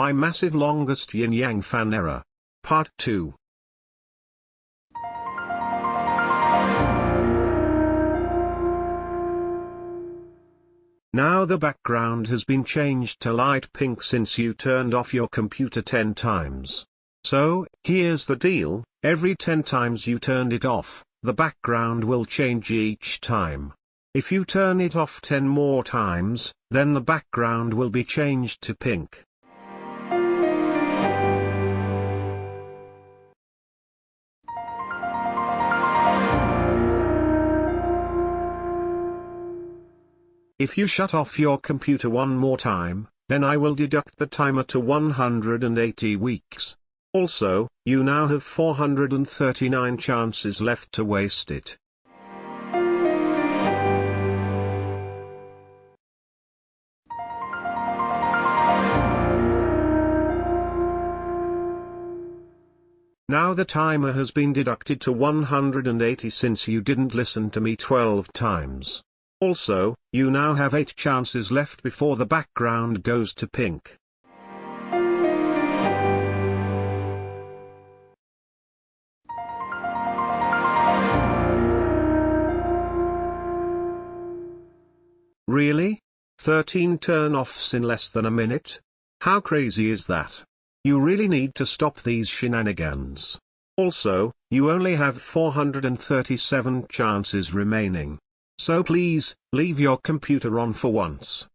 My massive longest yin yang fan error. Part 2. Now the background has been changed to light pink since you turned off your computer 10 times. So, here's the deal, every 10 times you turned it off, the background will change each time. If you turn it off 10 more times, then the background will be changed to pink. If you shut off your computer one more time, then I will deduct the timer to 180 weeks. Also, you now have 439 chances left to waste it. Now the timer has been deducted to 180 since you didn't listen to me 12 times. Also, you now have 8 chances left before the background goes to pink. Really? 13 turn-offs in less than a minute? How crazy is that? You really need to stop these shenanigans. Also, you only have 437 chances remaining. So please, leave your computer on for once.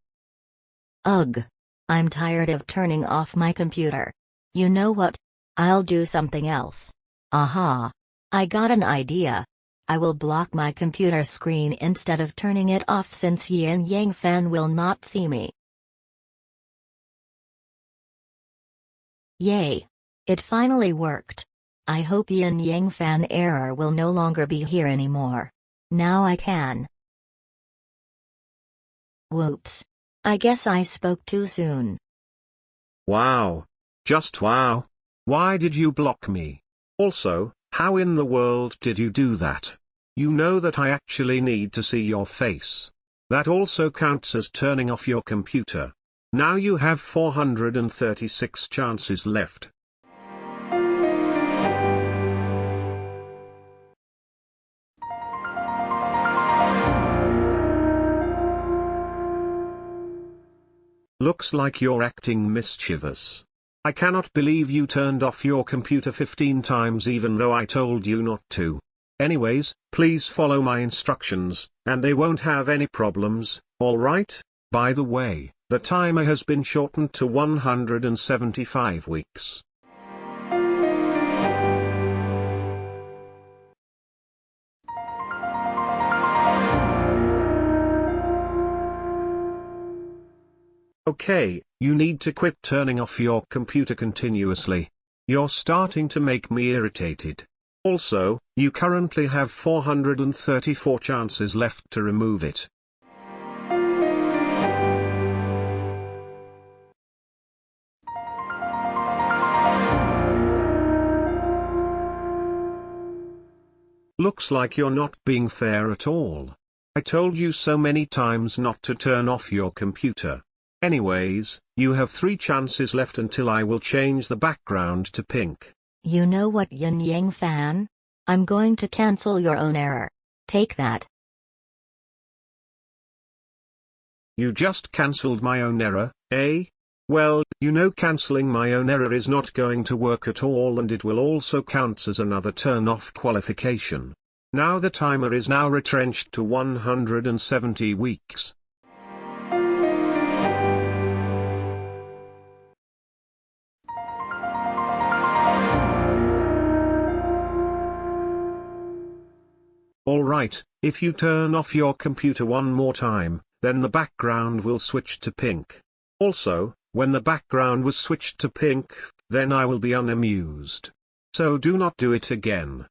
Ugh. I'm tired of turning off my computer. You know what? I'll do something else. Aha. I got an idea. I will block my computer screen instead of turning it off since Yin Yang Fan will not see me. Yay. It finally worked. I hope Yin Yang Fan error will no longer be here anymore. Now I can. Whoops. I guess I spoke too soon. Wow. Just wow. Why did you block me? Also, how in the world did you do that? You know that I actually need to see your face. That also counts as turning off your computer. Now you have 436 chances left. Looks like you're acting mischievous. I cannot believe you turned off your computer 15 times even though I told you not to. Anyways, please follow my instructions, and they won't have any problems, alright? By the way, the timer has been shortened to 175 weeks. Okay, you need to quit turning off your computer continuously. You're starting to make me irritated. Also, you currently have 434 chances left to remove it. Looks like you're not being fair at all. I told you so many times not to turn off your computer. Anyways, you have three chances left until I will change the background to pink. You know what Yin Yang fan? I'm going to cancel your own error. Take that. You just cancelled my own error, eh? Well, you know cancelling my own error is not going to work at all and it will also count as another turn-off qualification. Now the timer is now retrenched to 170 weeks. Alright, if you turn off your computer one more time, then the background will switch to pink. Also, when the background was switched to pink, then I will be unamused. So do not do it again.